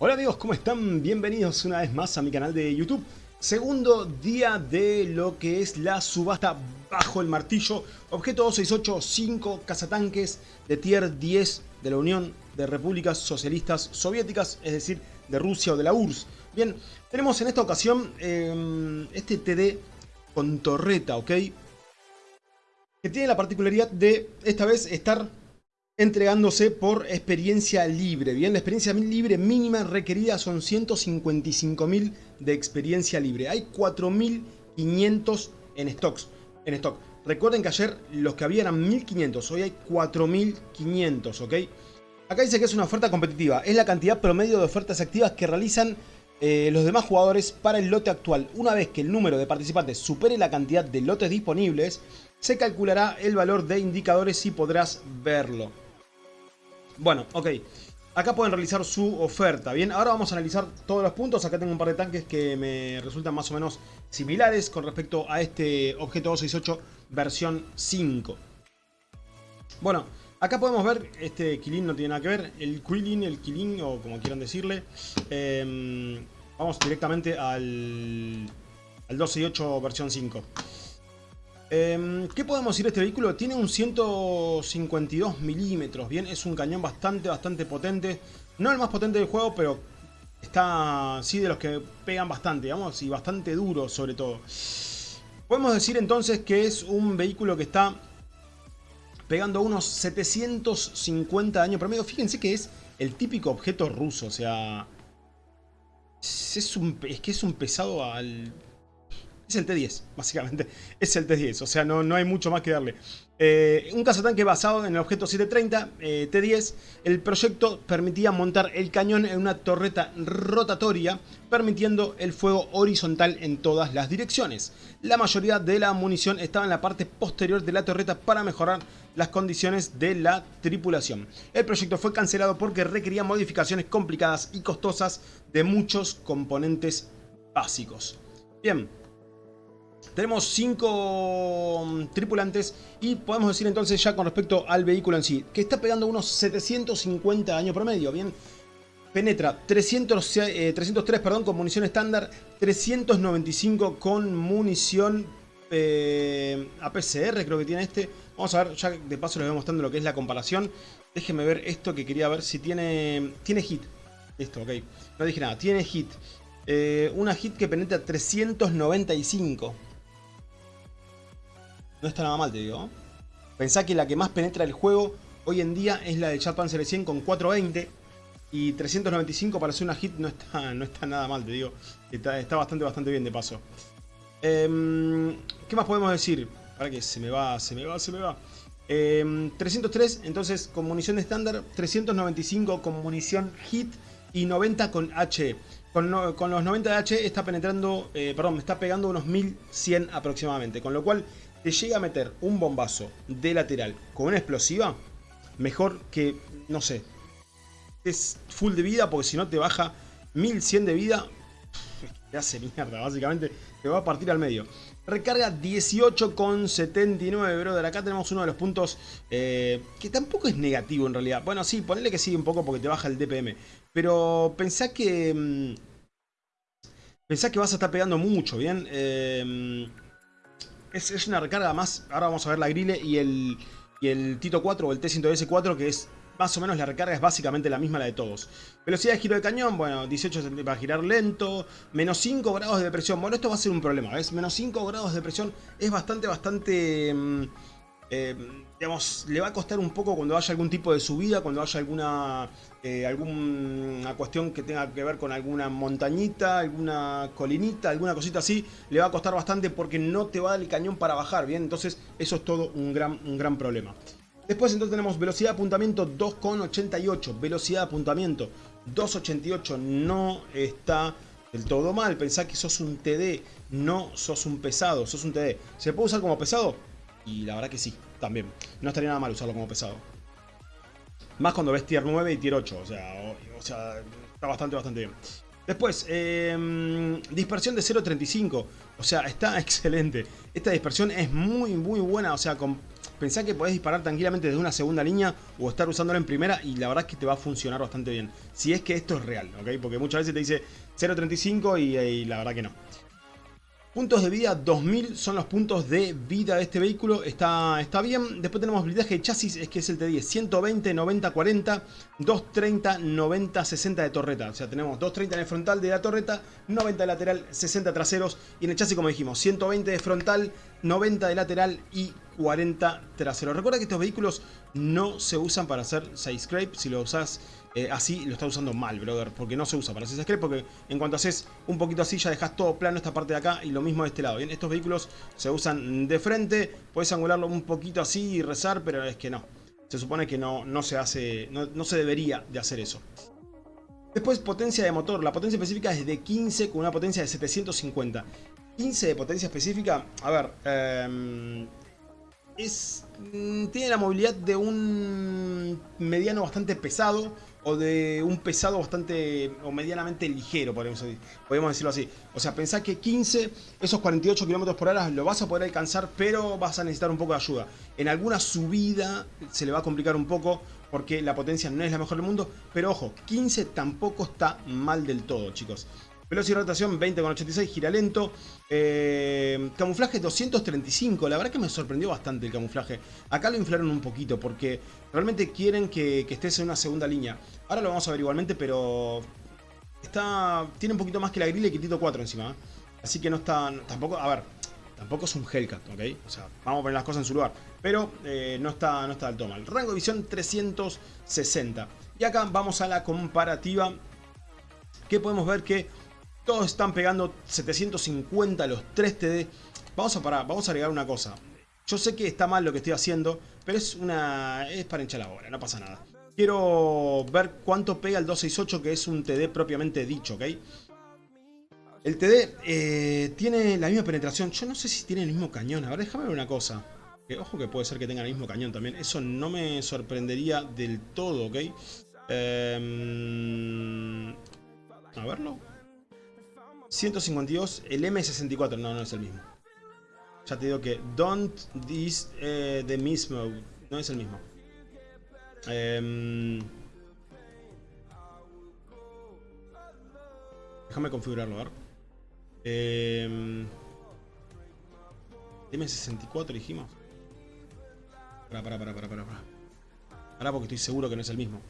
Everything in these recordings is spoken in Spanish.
Hola amigos, ¿cómo están? Bienvenidos una vez más a mi canal de YouTube. Segundo día de lo que es la subasta bajo el martillo. Objeto 268, 5 cazatanques de tier 10 de la Unión de Repúblicas Socialistas Soviéticas, es decir, de Rusia o de la URSS. Bien, tenemos en esta ocasión eh, este TD con torreta, ¿ok? Que tiene la particularidad de esta vez estar entregándose por experiencia libre. Bien, la experiencia libre mínima requerida son 155.000 de experiencia libre. Hay 4.500 en stocks. En stock. Recuerden que ayer los que había eran 1.500, hoy hay 4.500, ¿ok? Acá dice que es una oferta competitiva. Es la cantidad promedio de ofertas activas que realizan eh, los demás jugadores para el lote actual. Una vez que el número de participantes supere la cantidad de lotes disponibles, se calculará el valor de indicadores y podrás verlo. Bueno, ok. Acá pueden realizar su oferta. Bien, ahora vamos a analizar todos los puntos. Acá tengo un par de tanques que me resultan más o menos similares con respecto a este objeto 268 versión 5. Bueno, acá podemos ver, este Kilin no tiene nada que ver. El Quillin, el Kilin, o como quieran decirle. Em, vamos directamente al, al 268 versión 5. Em, ¿Qué podemos decir de este vehículo? Tiene un 152 milímetros, bien, es un cañón bastante, bastante potente. No el más potente del juego, pero está, sí, de los que pegan bastante, digamos, y bastante duro sobre todo. Podemos decir entonces que es un vehículo que está pegando unos 750 años promedio. Fíjense que es el típico objeto ruso, o sea... Es que es un pesado al es el T10, básicamente. Es el T10, o sea, no, no hay mucho más que darle. Eh, un cazatanque basado en el objeto 730 eh, T10. El proyecto permitía montar el cañón en una torreta rotatoria, permitiendo el fuego horizontal en todas las direcciones. La mayoría de la munición estaba en la parte posterior de la torreta para mejorar las condiciones de la tripulación. El proyecto fue cancelado porque requería modificaciones complicadas y costosas de muchos componentes básicos. Bien, tenemos 5 mm, tripulantes y podemos decir entonces ya con respecto al vehículo en sí, que está pegando unos 750 años promedio, bien. Penetra 300, 303 eh, perdón, con munición estándar, 395 con munición eh, APCR creo que tiene este. Vamos a ver, ya de paso les voy mostrando lo que es la comparación. Déjenme ver esto que quería ver si tiene... Tiene hit. Listo, ok. No dije nada, tiene hit. Eh, una hit que penetra 395. No está nada mal, te digo. Pensá que la que más penetra el juego hoy en día es la de Chat Panzer 100 con 420. Y 395 para hacer una hit no está, no está nada mal, te digo. Está, bastante, bastante bien de paso. Em, ¿Qué más podemos decir? Para que se me va, se me va, se me va. 303, em, entonces con munición estándar. 395 con munición hit. Y 90 con H. Con, los 90 de H está penetrando, eh, perdón, me está pegando unos 1100 aproximadamente. Con lo cual te llega a meter un bombazo de lateral con una explosiva, mejor que, no sé, es full de vida porque si no te baja 1100 de vida, te hace mierda, básicamente te va a partir al medio. Recarga 18,79, brother. Acá tenemos uno de los puntos eh, que tampoco es negativo en realidad. Bueno, sí, ponele que sí un poco porque te baja el DPM. Pero pensá que... Mm, pensá que vas a estar pegando mucho, ¿bien? Eh, es, una recarga más. Ahora vamos a ver la grille y el, y el Tito 4 o el T100S4 que es más o menos la recarga es básicamente la misma la de todos. Velocidad de giro de cañón, bueno, 18 va a girar lento, menos 5 grados de presión. Bueno, esto va a ser un problema, ¿ves? Menos 5 grados de presión es bastante, bastante... Mm, eh, digamos, le va a costar un poco cuando haya algún tipo de subida, cuando haya alguna, eh, alguna cuestión que tenga que ver con alguna montañita, alguna colinita, alguna cosita así, le va a costar bastante porque no te va a dar el cañón para bajar, ¿bien? Entonces eso es todo un gran, un gran problema. Después entonces tenemos velocidad de apuntamiento 2,88, velocidad de apuntamiento 2,88, no está del todo mal, pensá que sos un TD, no sos un pesado, sos un TD. ¿Se puede usar como pesado? Y la verdad que sí, también. No estaría nada mal usarlo como pesado. Más cuando ves tier 9 y tier 8. O sea, o, sea está bastante, bastante bien. Después, em, dispersión de 0.35. O sea, está excelente. Esta dispersión es muy, muy buena. O sea, pensá que podés disparar tranquilamente desde una segunda línea o estar usándolo en primera y la verdad es que te va a funcionar bastante bien. Si es que esto es real, ¿ok? Porque muchas veces te dice 0.35 y, y la verdad que no. Puntos de vida 2000 son los puntos de vida de este vehículo, está, está bien. Después tenemos blindaje de chasis, es que es el T10, 120, 90, 40, 230, 90, 60 de torreta. O sea, tenemos 230 en el frontal de la torreta, 90 de lateral, 60 traseros. Y en el chasis, como dijimos, 120 de frontal, 90 de lateral y 40 traseros. Recuerda que estos vehículos no se usan para hacer side scrape. Si lo usas eh, así, lo estás usando mal, brother. Porque no se usa para hacer side scrape. Porque en cuanto haces un poquito así, ya dejas todo plano esta parte de acá. Y lo mismo de este lado. Bien, estos vehículos se usan de frente. Puedes angularlo un poquito así y rezar, pero es que no. Se supone que no, no se hace, no, no se debería de hacer eso. Después potencia de motor. La potencia específica es de 15 con una potencia de 750. 15 de potencia específica. A ver, eh, es, mm, tiene la movilidad de un mediano bastante pesado o de un pesado bastante o medianamente ligero, podemos, podemos decirlo así. O sea, pensá que 15, esos 48 km por hora lo vas a poder alcanzar, pero vas a necesitar un poco de ayuda. En alguna subida se le va a complicar un poco porque la potencia no es la mejor del mundo, pero ojo, 15 tampoco está mal del todo, chicos. Velocidad y rotación 20,86, gira lento. Eh, camuflaje 235, la verdad que me sorprendió bastante el camuflaje. Acá lo inflaron un poquito porque realmente quieren que, estés en una segunda línea. Ahora lo vamos a ver igualmente, pero está tiene un poquito más que la grilla y que Tito 4 encima. ¿eh? Así que no está, tampoco, a ver, tampoco es un Hellcat, ¿ok? O sea, vamos a poner las cosas en su lugar. Pero eh, no, está, no está del todo mal. Rango de visión 360. Y acá vamos a la comparativa. Que podemos ver que todos están pegando 750 los 3 TD. Vamos a parar, vamos a agregar una cosa. Yo sé que está mal lo que estoy haciendo, pero es una es para hinchar la bola, no pasa nada. Quiero ver cuánto pega el 268, que es un TD propiamente dicho, ¿ok? El TD eh, tiene la misma penetración. Yo no sé si tiene el mismo cañón. A ver, déjame ver una cosa. ojo que puede ser que tenga el mismo cañón también. Eso no me sorprendería del todo, ¿ok? Em, a verlo. 152, el M64, no, no es el mismo. Ya te digo que don't this eh, the mismo, no es el mismo. Em, déjame configurarlo, a ver. Eh, M64 dijimos. Para, para, para, para, para. Ahora porque estoy seguro que no es el mismo.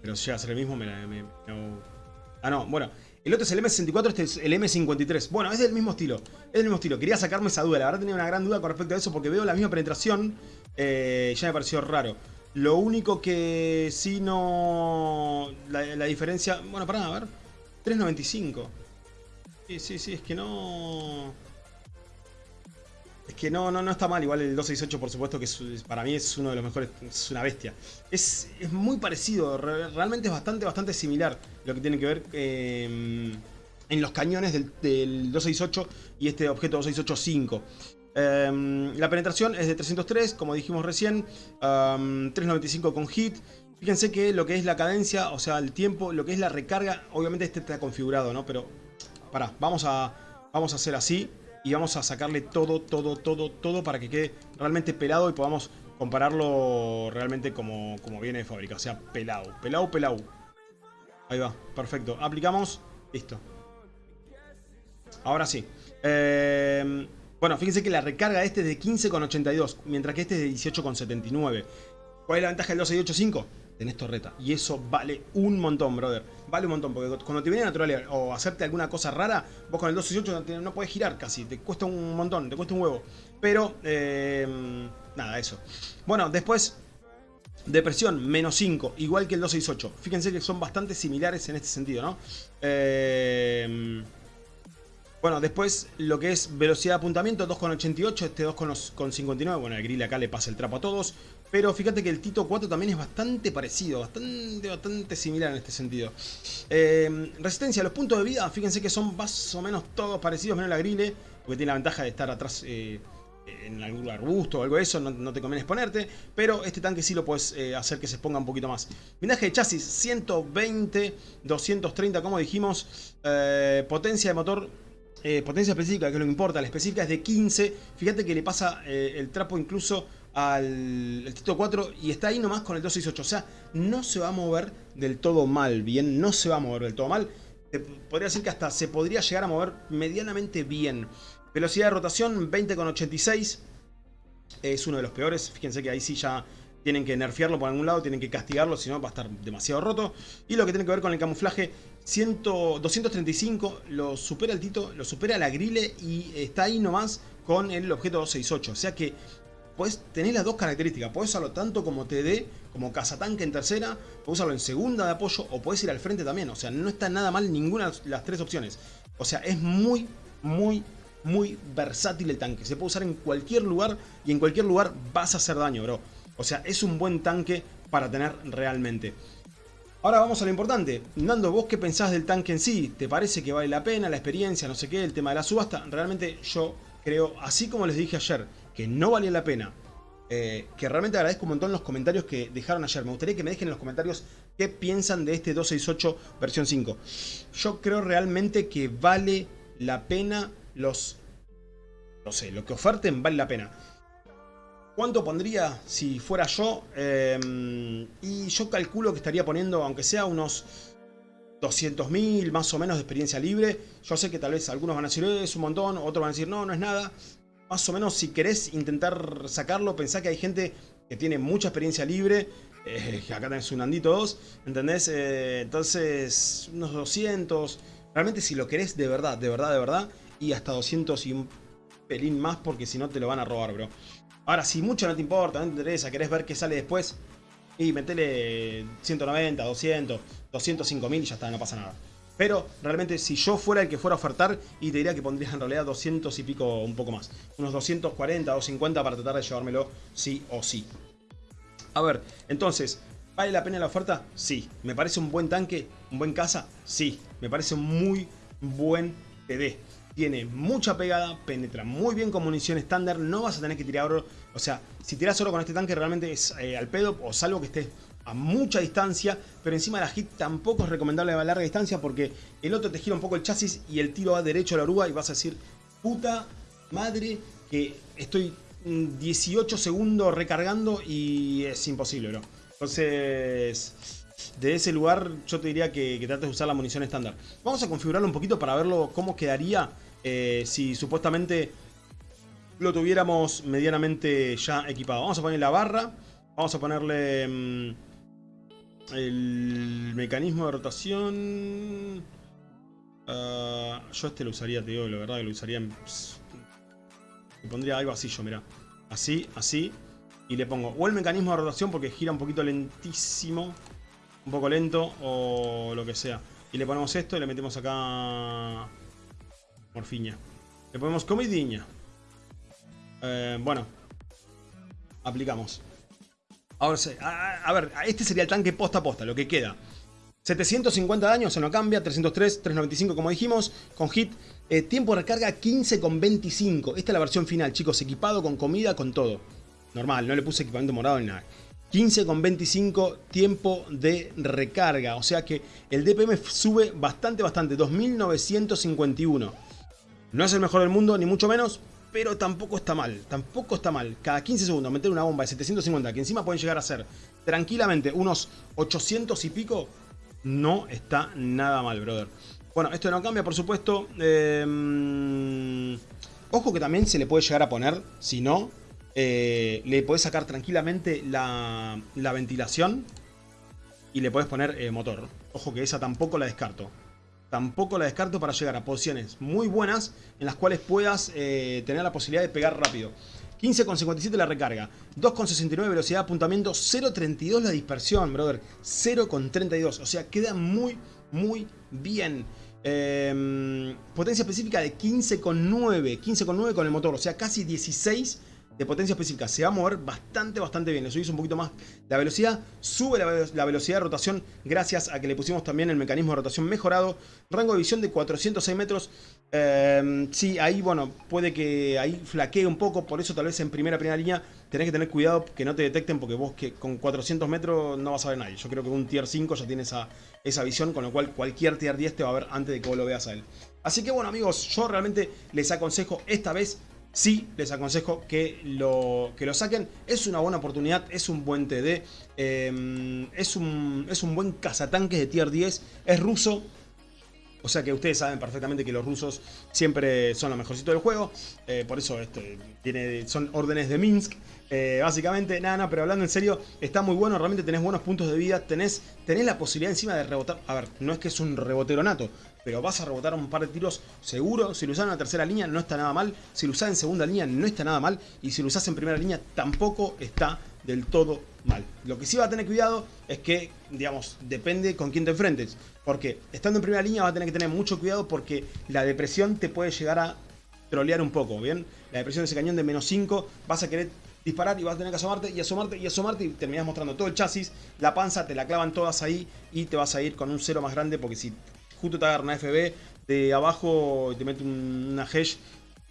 Pero si llega a ser el mismo me, me, me. Ah, no, bueno. El otro es el M64, este es el M53. Bueno, es del mismo estilo. Es del mismo estilo. Quería sacarme esa duda. La verdad tenía una gran duda con respecto a eso porque veo la misma penetración. Eh, ya me pareció raro. Lo único que sí no... La, diferencia... Bueno, pará, a ver. 3.95. Sí, sí, sí, es que no... Es que no, no, no está mal, igual el 268 por supuesto que para mí es uno de los mejores, es una bestia. Es, muy parecido, realmente es bastante, bastante similar lo que tiene que ver em, en los cañones del, 268 y este objeto 268-5. Em, la penetración es de 303, como dijimos recién, 395 con hit. Fíjense que lo que es la cadencia, o sea, el tiempo, lo que es la recarga, obviamente este está configurado, ¿no? Pero, pará, vamos a, vamos a hacer así y vamos a sacarle todo, todo, todo, todo para que quede realmente pelado y podamos compararlo realmente como, como viene de fábrica. O sea, pelado, pelado, pelado. Ahí va, perfecto. Aplicamos, listo. Ahora sí. Eh, bueno, fíjense que la recarga de este es de 15,82, mientras que este es de 18,79. ¿Cuál es la ventaja del 2.685? Tenés torreta. Y eso vale un montón, brother. Vale un montón, porque cuando te viene natural o hacerte alguna cosa rara, vos con el 218 no, puedes girar casi. Te cuesta un montón, te cuesta un huevo. Pero, eh, nada, eso. Bueno, después... Depresión, menos 5, igual que el 268. Fíjense que son bastante similares en este sentido, ¿no? Eh, bueno, después lo que es velocidad de apuntamiento, 2,88, este 2,59. Bueno, el grill acá le pasa el trapo a todos. Pero fíjate que el Tito 4 también es bastante parecido, bastante, bastante similar en este sentido. Eh, resistencia, los puntos de vida, fíjense que son más o menos todos parecidos, menos la grille, porque tiene la ventaja de estar atrás eh, en algún arbusto o algo de eso, no, te conviene exponerte. Pero este tanque sí lo puedes eh, hacer que se exponga un poquito más. Blindaje de chasis, 120, 230 como dijimos. potencia de motor potencia específica, que es lo que importa, la específica es de 15. Fíjate que le pasa el trapo incluso al el Tito 4 y está ahí nomás con el 268. O sea, no se va a mover del todo mal, bien, no se va a mover del todo mal. podría decir que hasta se podría llegar a mover medianamente bien. Velocidad de rotación 20,86. Es uno de los peores. Fíjense que ahí sí ya tienen que nerfearlo por algún lado, tienen que castigarlo, si no va a estar demasiado roto. Y lo que tiene que ver con el camuflaje, 100, 235, lo supera el Tito, lo supera la grille y está ahí nomás con el objeto 268. O sea que puedes tener las dos características. Puedes usarlo tanto como TD, como cazatanque en tercera, puedes usarlo en segunda de apoyo o puedes ir al frente también. O sea, no está nada mal ninguna de las tres opciones. O sea, es muy, muy, muy versátil el tanque. Se puede usar en cualquier lugar y en cualquier lugar vas a hacer daño, bro. O sea, es un buen tanque para tener realmente. Ahora vamos a lo importante. Nando, ¿vos qué pensás del tanque en sí? ¿Te parece que vale la pena la experiencia, no sé qué, el tema de la subasta? Realmente yo creo, así como les dije ayer, que no valía la pena. Eh, que realmente agradezco un montón los comentarios que dejaron ayer. Me gustaría que me dejen en los comentarios qué piensan de este 268 versión 5. Yo creo realmente que vale la pena los... No sé, lo que oferten vale la pena. ¿Cuánto pondría si fuera yo? Em, y yo calculo que estaría poniendo, aunque sea unos 200.000 más o menos de experiencia libre. Yo sé que tal vez algunos van a decir, es un montón, otros van a decir, no, no es nada. Más o menos si querés intentar sacarlo, pensá que hay gente que tiene mucha experiencia libre. Eh, acá tenés un Andito 2, ¿entendés? Eh, entonces, unos 200. Realmente si lo querés de verdad, de verdad, de verdad. Y hasta 200 y un pelín más porque si no te lo van a robar, bro. Ahora, si mucho no te importa, no te interesa, querés ver qué sale después, y metele 190, 200, 205 mil y ya está, no pasa nada. Pero realmente si yo fuera el que fuera a ofertar, y te diría que pondrías en realidad 200 y pico un poco más. Unos 240, 250 para tratar de llevármelo sí o sí. A ver, entonces, ¿vale la pena la oferta? Sí. ¿Me parece un buen tanque? ¿Un buen caza? Sí. Me parece un muy buen PD tiene mucha pegada, penetra muy bien con munición estándar, no vas a tener que tirar oro. O sea, si tiras oro con este tanque realmente es eh, al pedo, o salvo que estés a mucha distancia, pero encima la hit tampoco es recomendable a larga distancia porque el otro te gira un poco el chasis y el tiro va derecho a la oruga y vas a decir, puta madre que estoy 18 segundos recargando y es imposible, bro. Entonces, de ese lugar yo te diría que, trates de usar la munición estándar. Vamos a configurarlo un poquito para verlo cómo quedaría eh, si supuestamente lo tuviéramos medianamente ya equipado. Vamos a poner la barra, vamos a ponerle mm, el mecanismo de rotación. Ah, yo este lo usaría, te digo, la verdad que lo usaría en... Le pondría algo así yo, mira. Así, así. Y le pongo o el mecanismo de rotación porque gira un poquito lentísimo. Un poco lento o lo que sea. Y le ponemos esto y le metemos acá Morfiña. Le ponemos comidiña. Eh, bueno. Aplicamos. Ahora, a, a, ver, este sería el tanque posta a posta, lo que queda. 750 daños, se no cambia, 303, 395 como dijimos, con hit, eh, tiempo de recarga 15,25. Esta es la versión final, chicos, equipado con comida, con todo. Normal, no le puse equipamiento morado ni nada. 15,25 tiempo de recarga, o sea que el DPM sube bastante, bastante, 2951. No es el mejor del mundo, ni mucho menos, pero tampoco está mal. Tampoco está mal. Cada 15 segundos meter una bomba de 750, que encima pueden llegar a ser tranquilamente unos 800 y pico, no está nada mal, brother. Bueno, esto no cambia, por supuesto. Em, ojo que también se le puede llegar a poner, si no, eh, le puedes sacar tranquilamente la, ventilación y le puedes poner eh, motor. Ojo que esa tampoco la descarto tampoco la descarto para llegar a posiciones muy buenas en las cuales puedas eh, tener la posibilidad de pegar rápido. 15,57 la recarga, 2,69 velocidad de apuntamiento, 0,32 la dispersión, brother, 0,32, o sea, queda muy, muy bien. Em, potencia específica de 15,9, 15,9 con el motor, o sea, casi 16 de potencia específica. Se va a mover bastante, bastante bien. Le subís un poquito más la velocidad. Sube la, velocidad de rotación gracias a que le pusimos también el mecanismo de rotación mejorado. Rango de visión de 406 metros. Eh, sí, ahí, bueno, puede que ahí flaquee un poco. Por eso tal vez en primera, primera línea tenés que tener cuidado que no te detecten. Porque vos que con 400 metros no vas a ver nadie. Yo creo que un tier 5 ya tiene esa, esa visión. Con lo cual cualquier tier 10 te va a ver antes de que vos lo veas a él. Así que bueno amigos, yo realmente les aconsejo esta vez sí les aconsejo que lo, que lo saquen. Es una buena oportunidad, es un buen TD, em, es, un, es un buen cazatanques de tier 10, es ruso. O sea que ustedes saben perfectamente que los rusos siempre son lo mejorcito del juego. Eh, por eso este, tiene, son órdenes de Minsk. Eh, básicamente, nada, nada, pero hablando en serio, está muy bueno, realmente tenés buenos puntos de vida, tenés, tenés la posibilidad encima de rebotar. A ver, no es que es un rebotero nato, pero vas a rebotar un par de tiros seguro. Si lo usas en la tercera línea no está nada mal, si lo usas en segunda línea no está nada mal, y si lo usas en primera línea tampoco está del todo mal. Lo que sí va a tener cuidado es que, digamos, depende con quién te enfrentes. Porque estando en primera línea va a tener que tener mucho cuidado porque la depresión te puede llegar a trolear un poco, ¿bien? La depresión de ese cañón de menos 5, vas a querer disparar y vas a tener que asomarte y asomarte y asomarte y terminas mostrando todo el chasis, la panza, te la clavan todas ahí y te vas a ir con un cero más grande porque si justo te agarra una FB de abajo y te mete una hash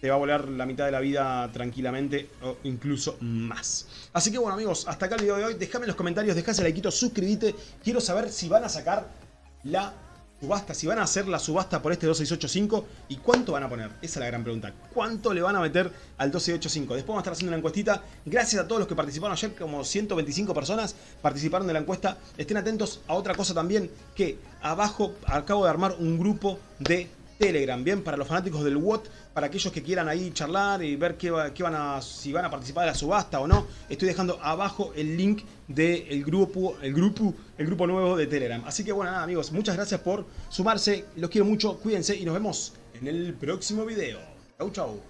te va a volar la mitad de la vida tranquilamente o incluso más. Así que bueno amigos, hasta acá el video de hoy. Déjame en los comentarios, dejase like, suscríbete. Quiero saber si van a sacar la subasta, si van a hacer la subasta por este 2685 y cuánto van a poner. Esa es la gran pregunta. ¿Cuánto le van a meter al 2685? Después vamos a estar haciendo una encuestita. Gracias a todos los que participaron ayer, como 125 personas participaron de la encuesta. Estén atentos a otra cosa también, que abajo acabo de armar un grupo de Telegram, bien, para los fanáticos del WOT, para aquellos que quieran ahí charlar y ver qué, van a, si van a participar de la subasta o no. Estoy dejando abajo el link del grupo, el grupo, el grupo nuevo de Telegram. Así que bueno, nada amigos, muchas gracias por sumarse, los quiero mucho, cuídense y nos vemos en el próximo video. Chau chau.